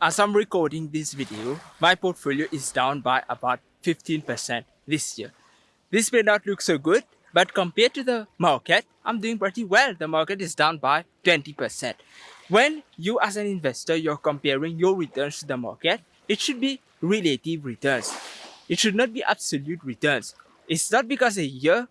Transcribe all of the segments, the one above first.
As I'm recording this video, my portfolio is down by about 15% this year. This may not look so good, but compared to the market, I'm doing pretty well. The market is down by 20%. When you as an investor, you're comparing your returns to the market, it should be relative returns. It should not be absolute returns. It's not because a year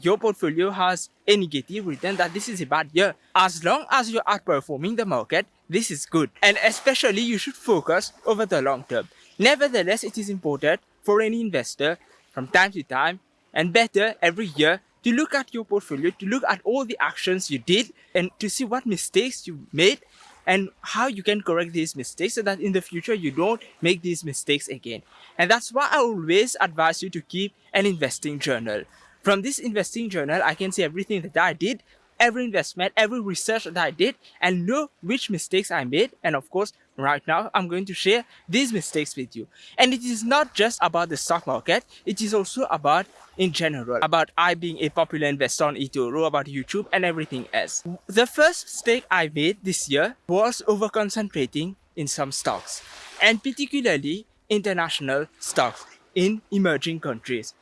your portfolio has a negative return that this is a bad year. As long as you're outperforming the market, this is good. And especially you should focus over the long term. Nevertheless, it is important for any investor from time to time and better every year to look at your portfolio, to look at all the actions you did and to see what mistakes you made and how you can correct these mistakes so that in the future you don't make these mistakes again. And that's why I always advise you to keep an investing journal. From this investing journal, I can see everything that I did, every investment, every research that I did and know which mistakes I made. And of course, right now, I'm going to share these mistakes with you. And it is not just about the stock market. It is also about in general, about I being a popular investor on eToro, about YouTube and everything else. The first mistake I made this year was over concentrating in some stocks and particularly international stocks in emerging countries.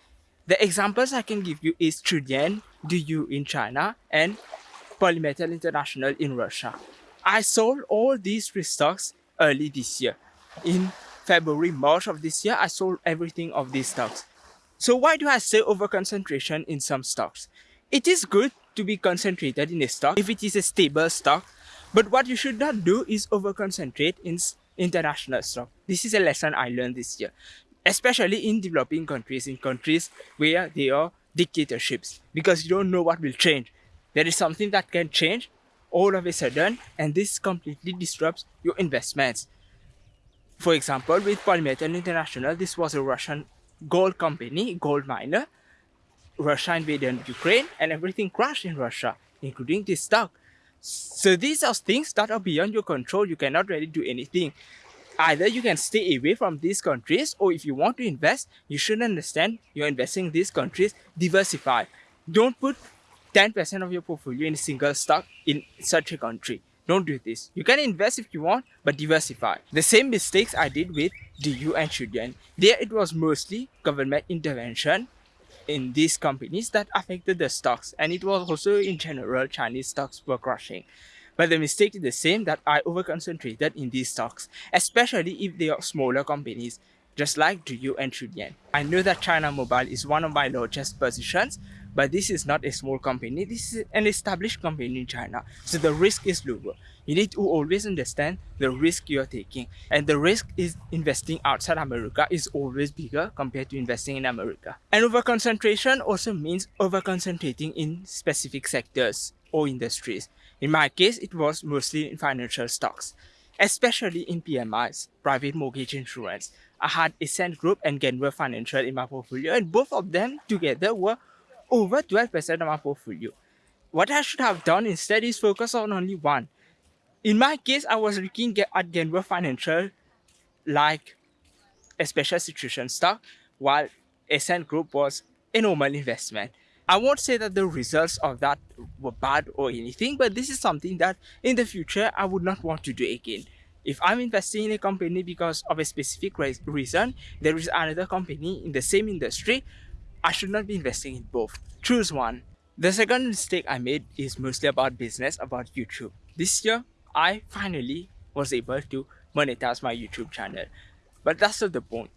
The examples I can give you is Trilian, DU in China and Polymetal International in Russia. I sold all these three stocks early this year. In February, March of this year, I sold everything of these stocks. So why do I say over concentration in some stocks? It is good to be concentrated in a stock if it is a stable stock, but what you should not do is over concentrate in international stock. This is a lesson I learned this year especially in developing countries, in countries where there are dictatorships, because you don't know what will change. There is something that can change all of a sudden, and this completely disrupts your investments. For example, with Polymetal International, this was a Russian gold company, gold miner. Russia invaded Ukraine and everything crashed in Russia, including this stock. So these are things that are beyond your control. You cannot really do anything either you can stay away from these countries or if you want to invest, you should understand you're investing in these countries, diversify. Don't put 10% of your portfolio in a single stock in such a country. Don't do this. You can invest if you want, but diversify. The same mistakes I did with DU and Trilian. There it was mostly government intervention in these companies that affected the stocks and it was also in general Chinese stocks were crashing. But the mistake is the same that I over-concentrated in these stocks, especially if they are smaller companies, just like DU and Trilian. I know that China Mobile is one of my largest positions, but this is not a small company, this is an established company in China, so the risk is lower. You need to always understand the risk you're taking, and the risk is investing outside America is always bigger compared to investing in America. And over-concentration also means over-concentrating in specific sectors or industries. In my case, it was mostly in financial stocks, especially in PMIs, private mortgage insurance. I had Essent Group and Genworth Financial in my portfolio and both of them together were over 12% of my portfolio. What I should have done instead is focus on only one. In my case, I was looking at Genworth Financial like a special situation stock while Essent Group was a normal investment. I won't say that the results of that were bad or anything, but this is something that in the future I would not want to do again. If I'm investing in a company because of a specific reason, there is another company in the same industry, I should not be investing in both. Choose one. The second mistake I made is mostly about business, about YouTube. This year, I finally was able to monetize my YouTube channel. But that's not the point.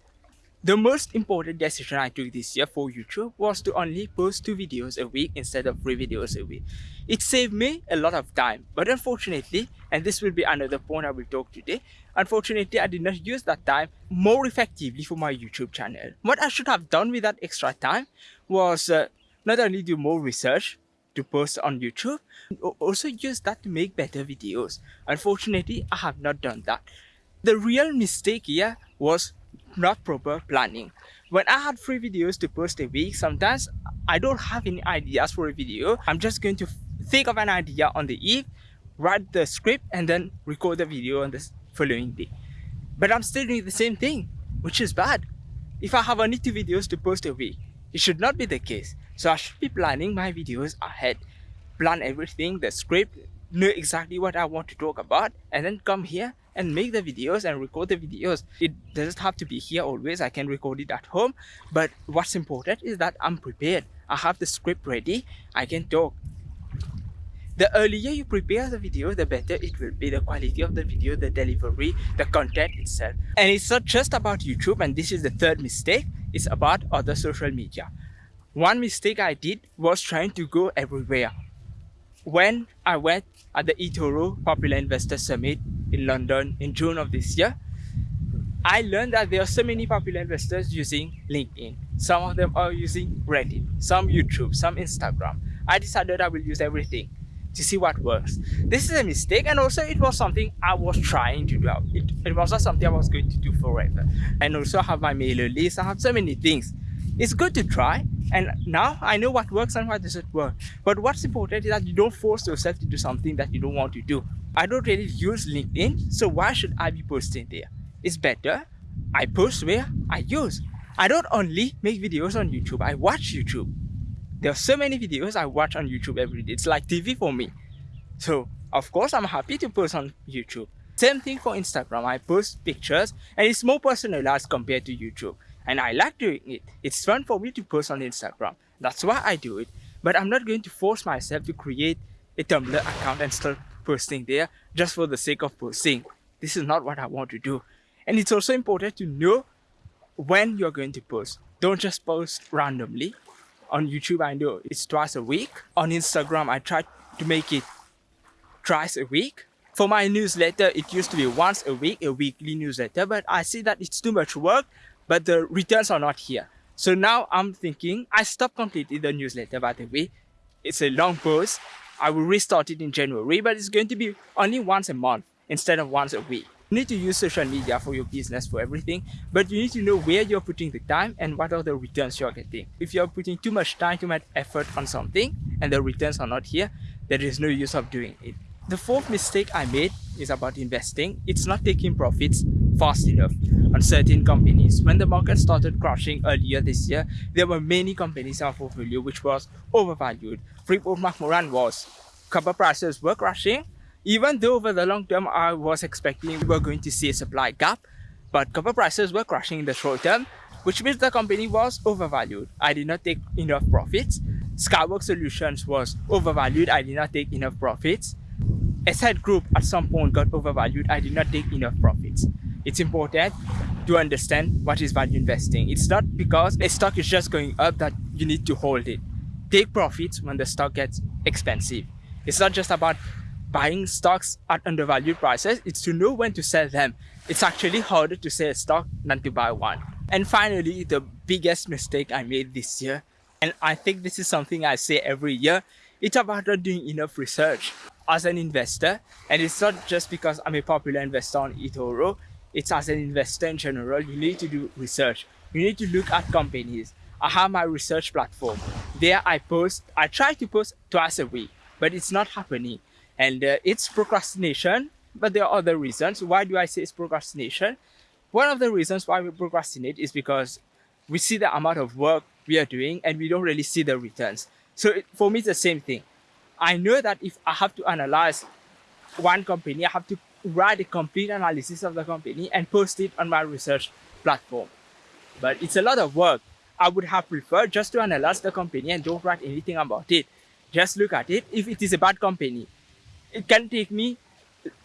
The most important decision I took this year for YouTube was to only post two videos a week instead of three videos a week. It saved me a lot of time, but unfortunately, and this will be another point I will talk today, unfortunately I did not use that time more effectively for my YouTube channel. What I should have done with that extra time was uh, not only do more research to post on YouTube, but also use that to make better videos. Unfortunately, I have not done that. The real mistake here was not proper planning. When I had three videos to post a week, sometimes I don't have any ideas for a video. I'm just going to think of an idea on the eve, write the script, and then record the video on the following day. But I'm still doing the same thing, which is bad. If I have only two videos to post a week, it should not be the case. So I should be planning my videos ahead. Plan everything, the script, know exactly what I want to talk about, and then come here and make the videos and record the videos. It doesn't have to be here always. I can record it at home. But what's important is that I'm prepared. I have the script ready. I can talk. The earlier you prepare the video, the better it will be. The quality of the video, the delivery, the content itself. And it's not just about YouTube and this is the third mistake. It's about other social media. One mistake I did was trying to go everywhere. When I went at the eToro Popular Investor Summit in London in June of this year, I learned that there are so many popular investors using LinkedIn. Some of them are using Reddit, some YouTube, some Instagram. I decided I will use everything to see what works. This is a mistake and also it was something I was trying to do. It, it was not something I was going to do forever. And also I have my mailer list, I have so many things. It's good to try and now I know what works and what doesn't work. But what's important is that you don't force yourself to do something that you don't want to do. I don't really use LinkedIn, so why should I be posting there? It's better I post where I use. I don't only make videos on YouTube, I watch YouTube. There are so many videos I watch on YouTube every day. It's like TV for me. So, of course, I'm happy to post on YouTube. Same thing for Instagram. I post pictures and it's more personalized compared to YouTube. And I like doing it. It's fun for me to post on Instagram. That's why I do it. But I'm not going to force myself to create a Tumblr account and start posting there just for the sake of posting. This is not what I want to do. And it's also important to know when you're going to post. Don't just post randomly. On YouTube, I know it's twice a week. On Instagram, I try to make it twice a week. For my newsletter, it used to be once a week, a weekly newsletter, but I see that it's too much work, but the returns are not here. So now I'm thinking, I stopped completely the newsletter, by the way. It's a long post. I will restart it in January, but it's going to be only once a month instead of once a week. You need to use social media for your business, for everything, but you need to know where you're putting the time and what are the returns you're getting. If you're putting too much time, too much effort on something and the returns are not here, there is no use of doing it. The fourth mistake I made is about investing. It's not taking profits fast enough on certain companies. When the market started crashing earlier this year, there were many companies in our portfolio which was overvalued. Freeport McMoran was. Copper prices were crashing even though over the long term, I was expecting we were going to see a supply gap, but copper prices were crashing in the short term, which means the company was overvalued. I did not take enough profits. Skyworks Solutions was overvalued. I did not take enough profits. Essent Group at some point got overvalued. I did not take enough profits. It's important to understand what is value investing. It's not because a stock is just going up that you need to hold it. Take profits when the stock gets expensive. It's not just about buying stocks at undervalued prices, it's to know when to sell them. It's actually harder to sell a stock than to buy one. And finally, the biggest mistake I made this year, and I think this is something I say every year, it's about not doing enough research. As an investor, and it's not just because I'm a popular investor on eToro, it's as an investor in general, you need to do research. You need to look at companies. I have my research platform. There I post, I try to post twice a week, but it's not happening and uh, it's procrastination but there are other reasons. Why do i say it's procrastination? One of the reasons why we procrastinate is because we see the amount of work we are doing and we don't really see the returns. So it, for me it's the same thing. I know that if i have to analyze one company i have to write a complete analysis of the company and post it on my research platform. But it's a lot of work. I would have preferred just to analyze the company and don't write anything about it. Just look at it. If it is a bad company it can take me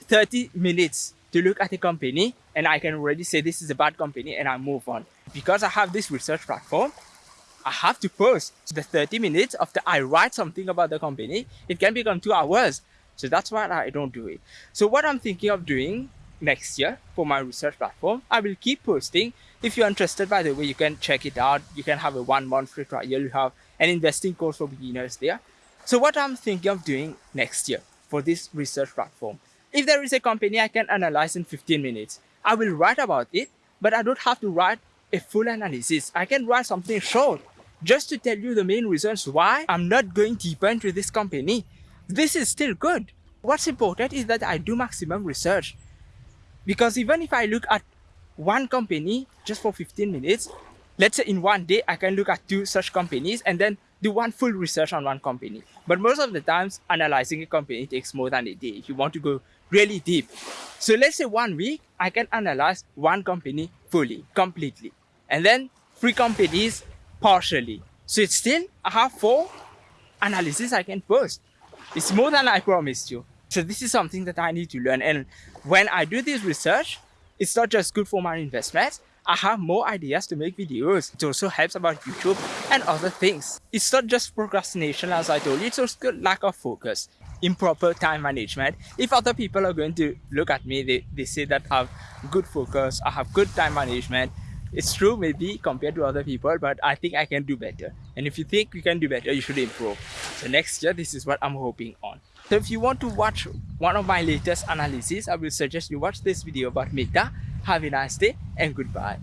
30 minutes to look at a company and I can already say this is a bad company and I move on. Because I have this research platform, I have to post the 30 minutes after I write something about the company. It can become two hours. So that's why I don't do it. So what I'm thinking of doing next year for my research platform, I will keep posting. If you're interested, by the way, you can check it out. You can have a one month free trial. You have an investing course for beginners there. So what I'm thinking of doing next year, for this research platform. If there is a company I can analyze in 15 minutes, I will write about it, but I don't have to write a full analysis. I can write something short just to tell you the main reasons why I'm not going deeper into this company. This is still good. What's important is that I do maximum research. Because even if I look at one company just for 15 minutes, let's say in one day I can look at two such companies and then do one full research on one company. But most of the times, analyzing a company takes more than a day if you want to go really deep. So let's say one week, I can analyze one company fully, completely. And then three companies partially. So it's still, I have four analysis I can post. It's more than I promised you. So this is something that I need to learn. And when I do this research, it's not just good for my investments, I have more ideas to make videos. It also helps about YouTube and other things. It's not just procrastination as I told you, it's also lack of focus, improper time management. If other people are going to look at me, they, they say that I have good focus, I have good time management. It's true maybe compared to other people, but I think I can do better. And if you think you can do better, you should improve. So next year, this is what I'm hoping on. So if you want to watch one of my latest analyses, I will suggest you watch this video about Meta have a nice day and goodbye.